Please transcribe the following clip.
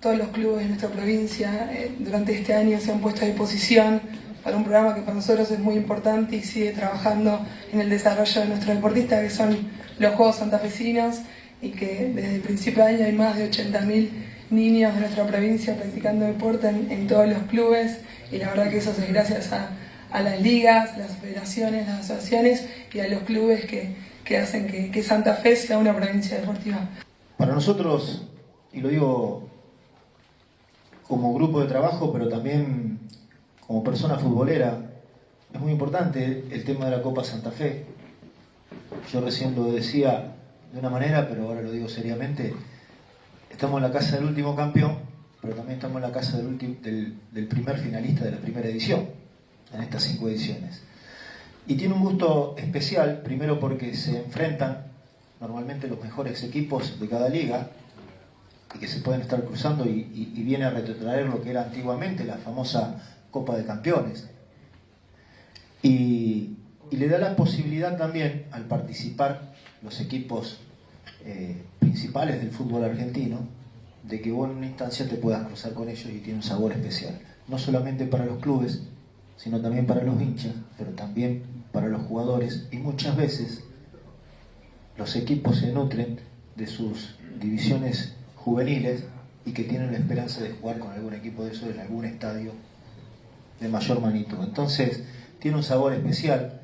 Todos los clubes de nuestra provincia eh, durante este año se han puesto a disposición para un programa que para nosotros es muy importante y sigue trabajando en el desarrollo de nuestros deportistas, que son los Juegos Santafesinos, y que desde el principio de año hay más de 80.000 niños de nuestra provincia practicando deporte en, todos los clubes, y la verdad que eso es gracias a, las ligas, las federaciones, las asociaciones y a los clubes que, hacen que, que Santa Fe sea una provincia deportiva. Para nosotros, y lo digo como grupo de trabajo, pero también como persona futbolera, es muy importante el tema de la Copa Santa Fe. Yo recién lo decía de una manera, pero ahora lo digo seriamente. Estamos en la casa del último campeón, pero también estamos en la casa del, del, primer finalista de la primera edición, en estas cinco ediciones. Y tiene un gusto especial, primero porque se enfrentan normalmente los mejores equipos de cada liga, y que se pueden estar cruzando y, viene a retrotraer lo que era antiguamente la famosa Copa de Campeones. Y, le da la posibilidad también al participar los equipos eh, principales del fútbol argentino de que vos en una instancia te puedas cruzar con ellos y tiene un sabor especial. No solamente para los clubes, sino también para los hinchas, pero también para los jugadores y muchas veces los equipos se nutren de sus divisiones juveniles y que tienen la esperanza de jugar con algún equipo de eso en algún estadio de mayor magnitud. Entonces, tiene un sabor especial